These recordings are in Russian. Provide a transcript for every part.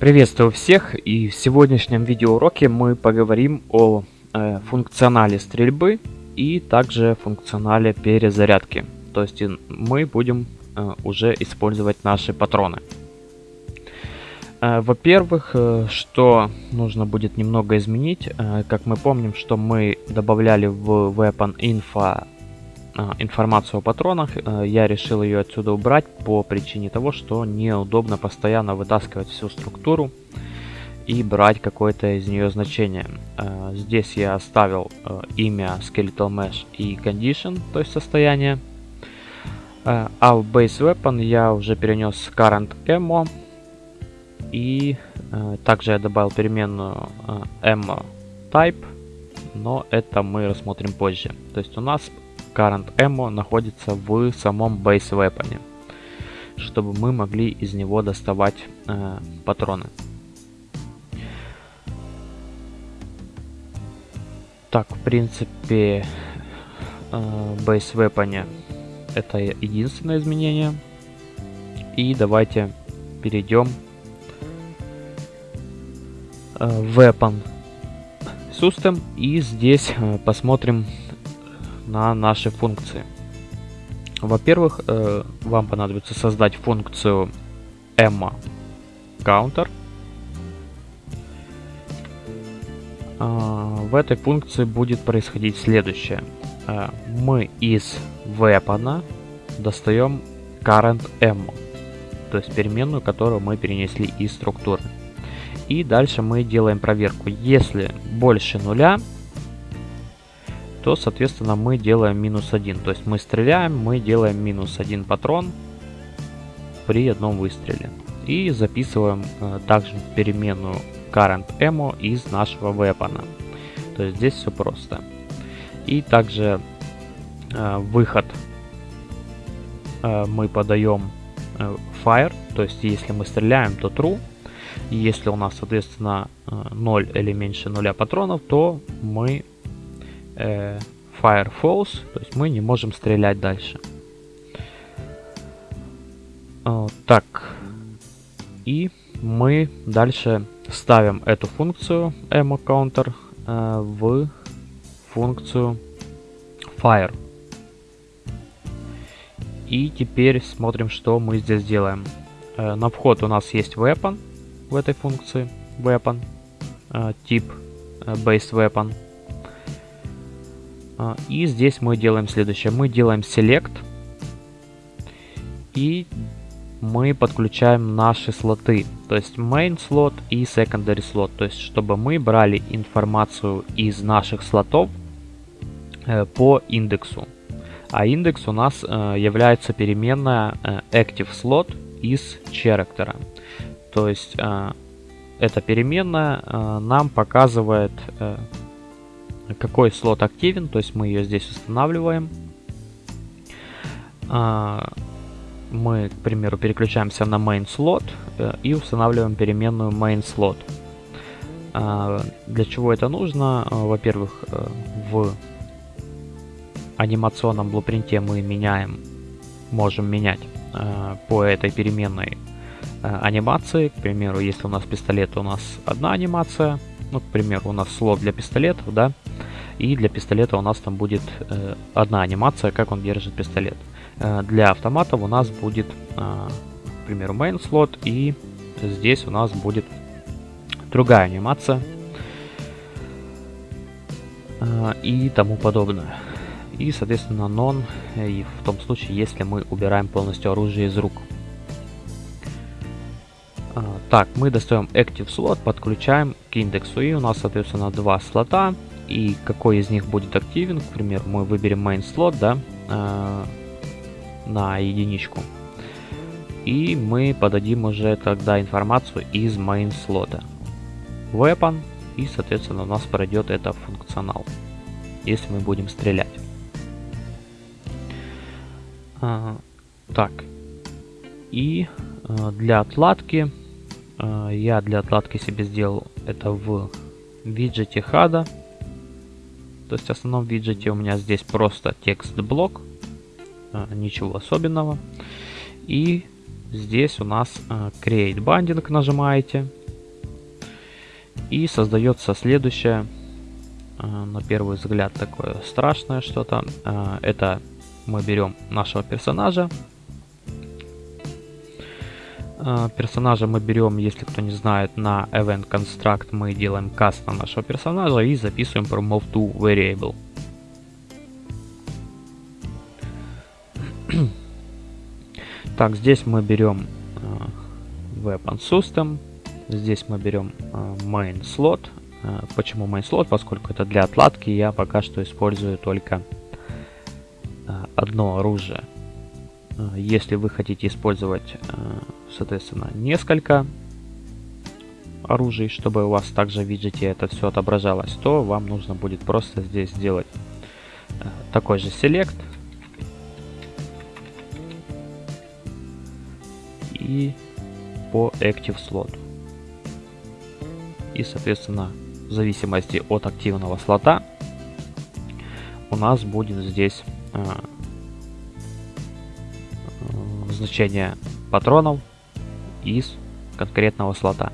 Приветствую всех и в сегодняшнем видеоуроке мы поговорим о э, функционале стрельбы и также функционале перезарядки. То есть мы будем э, уже использовать наши патроны. Э, Во-первых, э, что нужно будет немного изменить, э, как мы помним, что мы добавляли в Weapon Info информацию о патронах, э, я решил ее отсюда убрать по причине того, что неудобно постоянно вытаскивать всю структуру и брать какое-то из нее значение. Э, здесь я оставил э, имя Skeletal Mesh и Condition, то есть состояние. А в Base Weapon я уже перенес Current Ammo и также я добавил переменную Ammo Type, но это мы рассмотрим позже. То есть у нас Current Ammo находится в самом Base Weapon, чтобы мы могли из него доставать э, патроны. Так, в принципе, э, Base Weapon это единственное изменение. И давайте перейдем э, Weapon System и здесь э, посмотрим на наши функции. Во-первых, э, вам понадобится создать функцию emma counter. В этой функции будет происходить следующее. Э, мы из weapon достаем current ammo, то есть переменную, которую мы перенесли из структуры. И дальше мы делаем проверку. Если больше нуля, то, соответственно, мы делаем минус один. То есть мы стреляем, мы делаем минус один патрон при одном выстреле. И записываем э, также переменную current ammo из нашего weapon. То есть здесь все просто. И также э, выход э, мы подаем э, fire, то есть если мы стреляем, то true. Если у нас, соответственно, 0 э, или меньше 0 патронов, то мы э, fire false, то есть мы не можем стрелять дальше. Э, так, и мы дальше ставим эту функцию ammo counter э, в функцию fire. И теперь смотрим, что мы здесь делаем. Э, на вход у нас есть weapon в этой функции weapon, э, тип э, base weapon. А, и здесь мы делаем следующее. Мы делаем select. И мы подключаем наши слоты. То есть main слот и secondary слот. То есть чтобы мы брали информацию из наших слотов э, по индексу. А индекс у нас э, является переменная э, active slot из character. То есть эта переменная нам показывает какой слот активен, то есть мы ее здесь устанавливаем. А, мы, к примеру, переключаемся на main слот э, и устанавливаем переменную main слот. А, для чего это нужно? А, во-первых, э, в анимационном блупринте мы меняем, можем менять э, по этой переменной анимации. К примеру, если у нас пистолет, у нас одна анимация. Ну, к примеру, у нас слот для пистолетов, да. И для пистолета у нас там будет э, одна анимация, как он держит пистолет. Э, для автоматов у нас будет, э, к примеру, main слот, и здесь у нас будет другая анимация э, и тому подобное. И, соответственно, non, и в том случае, если мы убираем полностью оружие из рук. Э, так, мы достаем Active слот, подключаем к индексу, и у нас, соответственно, два слота и какой из них будет активен. К примеру, мы выберем main слот, да, э, на единичку. И мы подадим уже тогда информацию из main слота. Weapon, и, соответственно, у нас пройдет это функционал, если мы будем стрелять. А, так, и а, для отладки, а, я для отладки себе сделал это в виджете HUD. То есть в основном виджете у меня здесь просто текст-блок, а, ничего особенного. И здесь у нас а, Create Binding нажимаете, И создается следующее, на первый взгляд такое страшное что-то. Это мы берем нашего персонажа. Персонажа мы берем, если кто не знает, на Event Construct мы делаем каст на нашего персонажа и записываем про move to variable. Так, здесь мы берем э, Weapon System. Здесь мы берем э, Main Slot. Э, почему Main Slot? Поскольку это для отладки, я пока что использую только одно оружие. Если вы хотите использовать, соответственно, несколько оружий, чтобы у вас также в виджете это все отображалось, то вам нужно будет просто здесь сделать такой же селект и по Active Slot. И, соответственно, в зависимости от активного слота у нас будет здесь э, э, значение патронов из конкретного слота.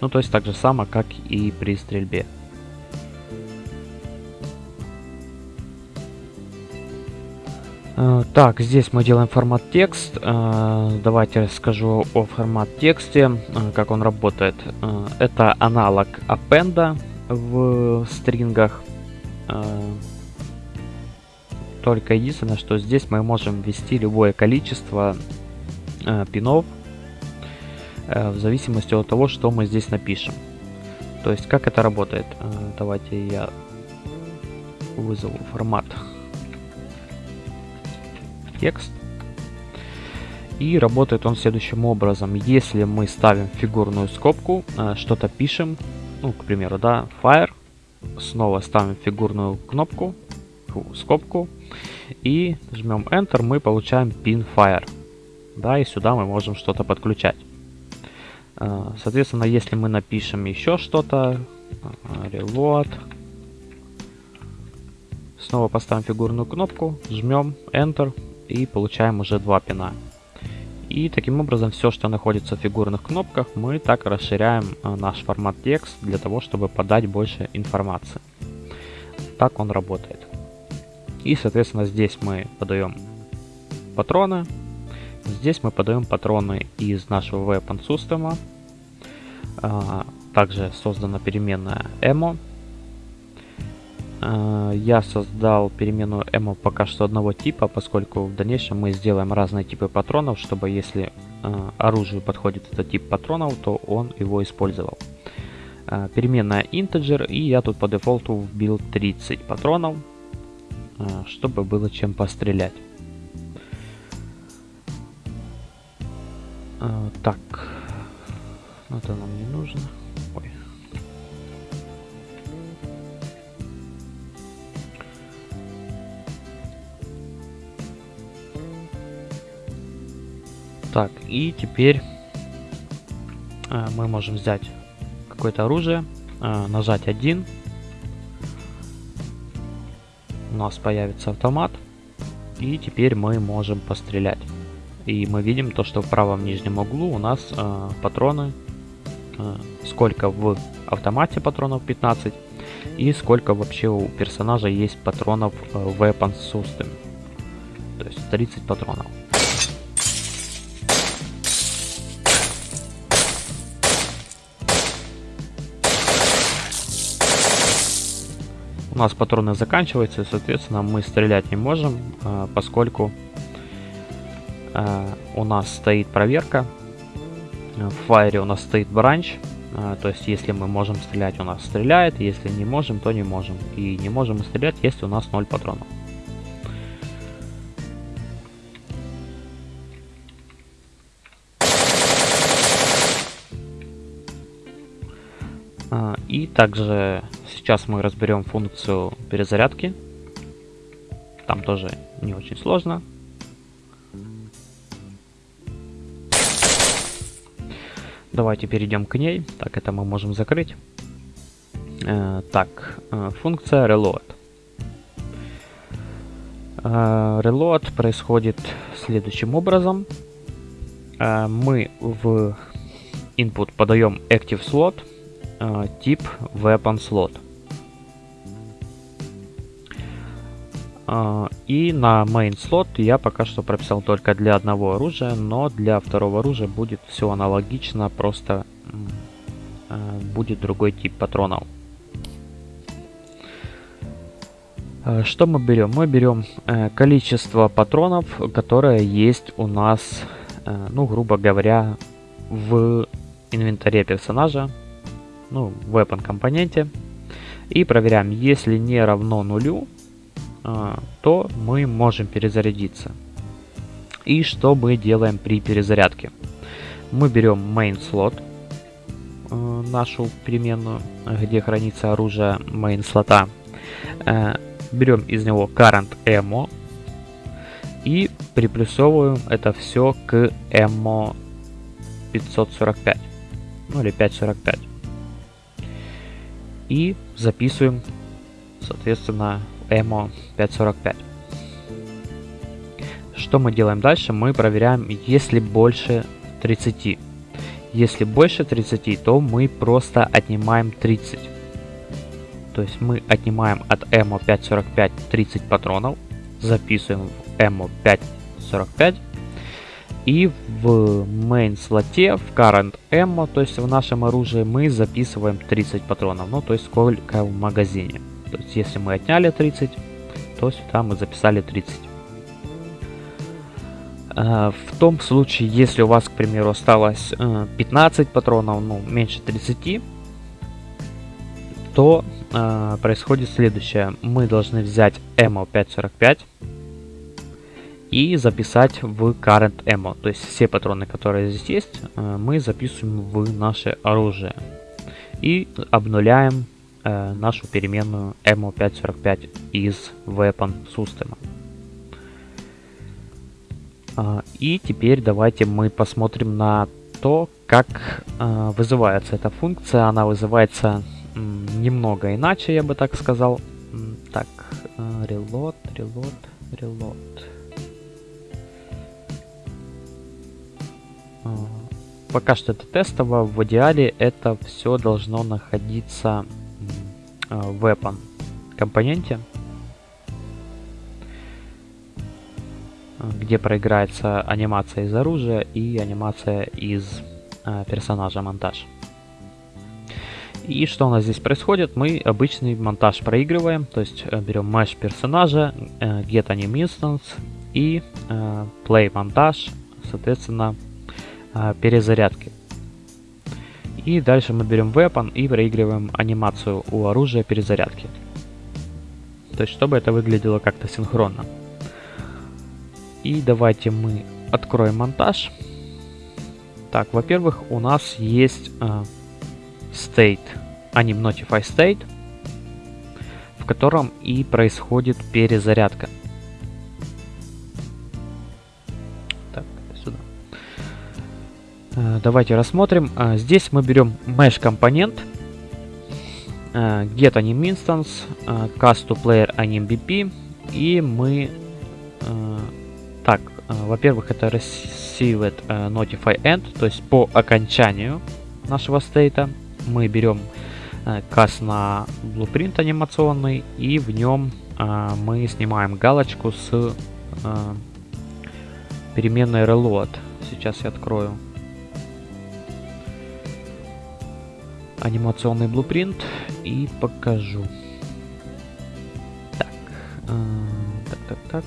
Ну, то есть так же само, как и при стрельбе. Э, так, здесь мы делаем формат текст. Э, давайте расскажу о формат тексте, э, как он работает. Это аналог append в стрингах. Только единственное, что здесь мы можем ввести любое количество пинов в зависимости от того, что мы здесь напишем. То есть, как это работает? Давайте я вызову формат текст. И работает он следующим образом. Если мы ставим фигурную скобку, э, что-то пишем, ну, к примеру, да, fire, снова ставим фигурную кнопку, скобку, и жмем Enter, мы получаем pin fire. Да, и сюда мы можем что-то подключать. Э, соответственно, если мы напишем еще что-то, э, reload, снова поставим фигурную кнопку, жмем Enter, и получаем уже два пина. И таким образом все, что находится в фигурных кнопках, мы так расширяем э, наш формат текст для того, чтобы подать больше информации. Так он работает. И, соответственно, здесь мы подаем патроны. Здесь мы подаем патроны из нашего weapon system. А, также создана переменная emo Э, я создал переменную ammo пока что одного типа, поскольку в дальнейшем мы сделаем разные типы патронов, чтобы если э, оружию подходит этот тип патронов, то он его использовал. Переменная integer, и я тут по дефолту вбил 30 патронов, чтобы было чем пострелять. Так, это нам не нужно. Так, и теперь э, мы можем взять какое-то оружие, э, нажать один. Нас появится автомат. И теперь мы можем пострелять. И мы видим то, что в правом нижнем углу у нас э, патроны. Э, сколько в автомате патронов 15. И сколько вообще у персонажа есть патронов э, в Weapon System. То есть 30 патронов. У нас патроны заканчиваются, и, соответственно, мы стрелять не можем, а, поскольку а, у нас стоит проверка. В файре у нас стоит бранч, а, то есть если мы можем стрелять, у нас стреляет, если не можем, то не можем. И не можем стрелять, если у нас 0 патронов. И также сейчас мы разберем функцию перезарядки. Там тоже не очень сложно. Давайте перейдем к ней. Так, это мы можем закрыть. Э, так, э, функция reload. Э, reload происходит следующим образом. Мы в input подаем active slot тип weapon slot. Э, и на main slot я пока что прописал только для одного оружия, но для второго оружия будет все аналогично, просто э, будет другой тип патронов. Что мы берем? Мы берем э, количество патронов, которое есть у нас, э, ну, грубо говоря, в инвентаре персонажа, ну, в weapon компоненте. И проверяем, если не равно нулю, то мы можем перезарядиться. И что мы делаем при перезарядке? Мы берем main slot, нашу переменную, где хранится оружие main слота берем из него current ammo и приплюсовываем это все к ammo 545, ну или 545. И записываем, соответственно, ammo 545. Что мы делаем дальше? Мы проверяем, если больше 30. Если больше 30, то мы просто отнимаем 30. То есть мы отнимаем от эмо 545 30 патронов, записываем в эмо 545 и в main слоте, в current ammo, то есть в нашем оружии, мы записываем 30 патронов, ну то есть сколько в магазине. То есть если мы отняли 30, то сюда мы записали 30. А, в том случае, если у вас, к примеру, осталось 15 э, патронов, ну меньше 30, то э, происходит следующее. Мы должны взять ammo 545 и записать в current ammo. То есть все патроны, которые здесь есть, э, мы записываем в наше оружие. И обнуляем э, нашу переменную ammo 545 из weapon system. Э, и теперь давайте мы посмотрим на то, как э, вызывается эта функция. Она вызывается немного иначе, я бы так сказал. Так, reload, reload, reload. Пока что это тестово, в идеале это все должно находиться в weapon компоненте, где проиграется анимация из оружия и анимация из персонажа монтаж. И что у нас здесь происходит? Мы обычный монтаж проигрываем, то есть э, берем mesh персонажа, э, get anim instance и э, play монтаж, соответственно, перезарядки. И дальше мы берем weapon и проигрываем анимацию у оружия перезарядки. То есть, чтобы это выглядело как-то синхронно. И давайте мы откроем монтаж. Так, во-первых, у нас есть state, anim notify state, в котором и происходит перезарядка. Давайте рассмотрим. Э, здесь мы берем mesh компонент, э, get anim instance, cast to player anim bp, и мы так, во-первых, это received notify end, то есть по окончанию нашего стейта мы берем э, кас на blueprint анимационный и в нем э, мы снимаем галочку с э, переменной reload. Сейчас я открою анимационный blueprint и покажу. Так, так, так, так.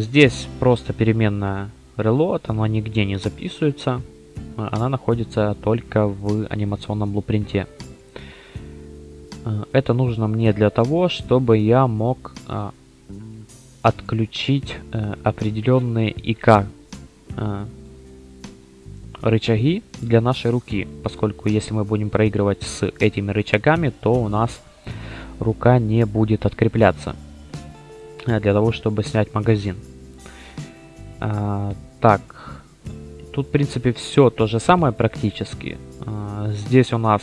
Здесь просто переменная reload, она нигде не записывается, а, она находится только в анимационном блупринте. А, это нужно мне для того, чтобы я мог а, отключить э, определенные ИК рычаги для нашей руки, поскольку если мы будем проигрывать с этими рычагами, то у нас рука не будет открепляться э, для того, чтобы снять магазин. Так, тут в принципе все то же самое практически. Здесь у нас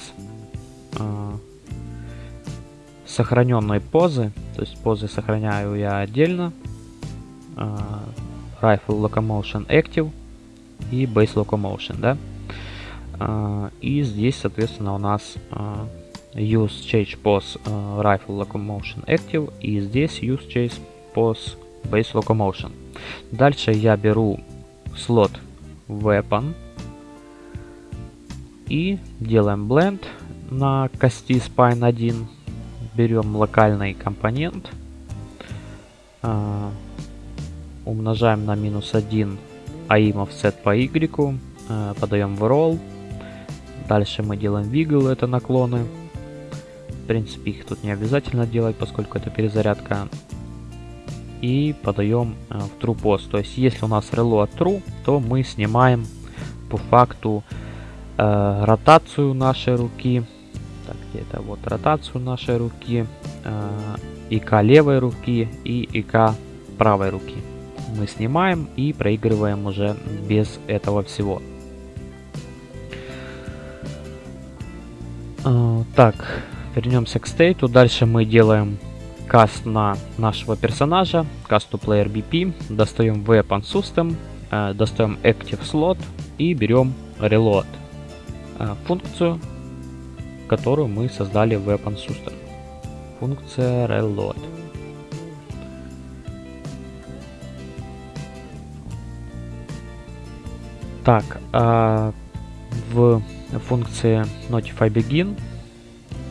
сохраненные позы, то есть позы сохраняю я отдельно. А, Rifle Locomotion Active. и Base Locomotion, да. А, и здесь, соответственно, у нас а, Use Change Pose а, Rifle Locomotion Active и здесь Use Change Pose Base Locomotion. Дальше я беру слот Weapon и делаем Blend на кости Spine 1. Берем локальный компонент, умножаем на минус 1 AIM offset по Y, подаем в roll Дальше мы делаем wiggle, это наклоны. В принципе, их тут не обязательно делать, поскольку это перезарядка. И подаем э, в true post. То есть, если у нас reload true, то мы снимаем по факту э, ротацию нашей руки. Так, где это? Вот ротацию нашей руки. Э, ИК левой руки и ИК правой руки. Мы снимаем и проигрываем уже без этого всего. А, так, вернемся к стейту. Дальше мы делаем каст на нашего персонажа, cast to player BP, достаем weapon system, э, достаем active slot и берем reload э, функцию, которую мы создали в weapon system. Функция reload. Так, а в функции Notify Begin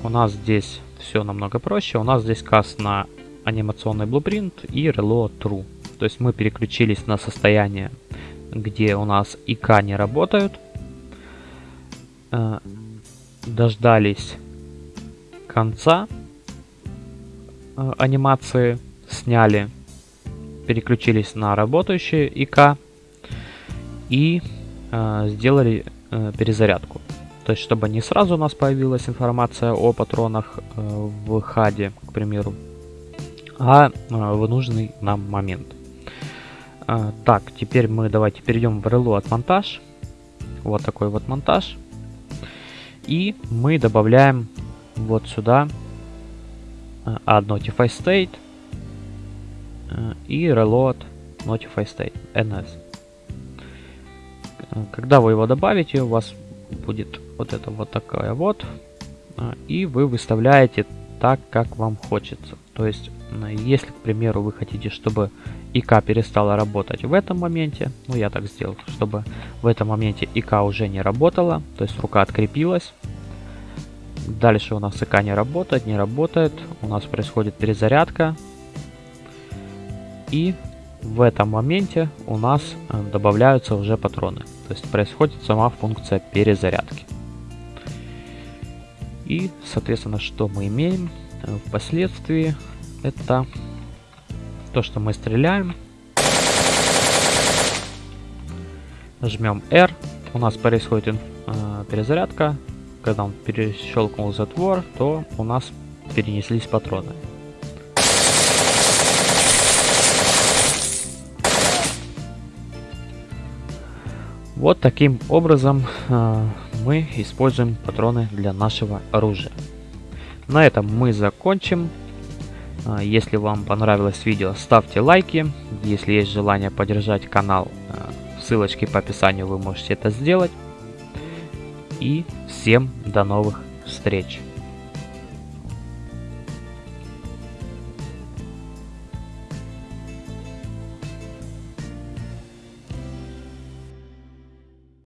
у нас здесь все намного проще. У нас здесь каст на анимационный blueprint и reload true. То есть мы переключились на состояние, где у нас ИК не работают. Э, дождались конца э, анимации, сняли, переключились на работающие ИК и э, сделали э, перезарядку. То есть, чтобы не сразу у нас появилась информация о патронах э, в хаде, к примеру, а э, в нужный нам момент. Э, так, теперь мы давайте перейдем в Reload монтаж. Вот такой вот монтаж. И мы добавляем вот сюда э, add notify state э, и reload notify state ns. Когда вы его добавите, у вас будет вот это вот такая вот. А, и вы выставляете так, как вам хочется. То есть, если, к примеру, вы хотите, чтобы ИК перестала работать в этом моменте, ну я так сделал, чтобы в этом моменте ИК уже не работала, то есть рука открепилась. Дальше у нас ИК не работает, не работает, у нас происходит перезарядка. И в этом моменте у нас э, добавляются уже патроны. То есть происходит сама функция перезарядки. И, соответственно, что мы имеем э, впоследствии, это то, что мы стреляем. Жмем R, у нас происходит э, перезарядка. Когда он перещелкнул затвор, то у нас перенеслись патроны. Вот таким образом э, мы используем патроны для нашего оружия. На этом мы закончим. Э, если вам понравилось видео, ставьте лайки. Если есть желание поддержать канал, э, ссылочки по описанию вы можете это сделать. И всем до новых встреч!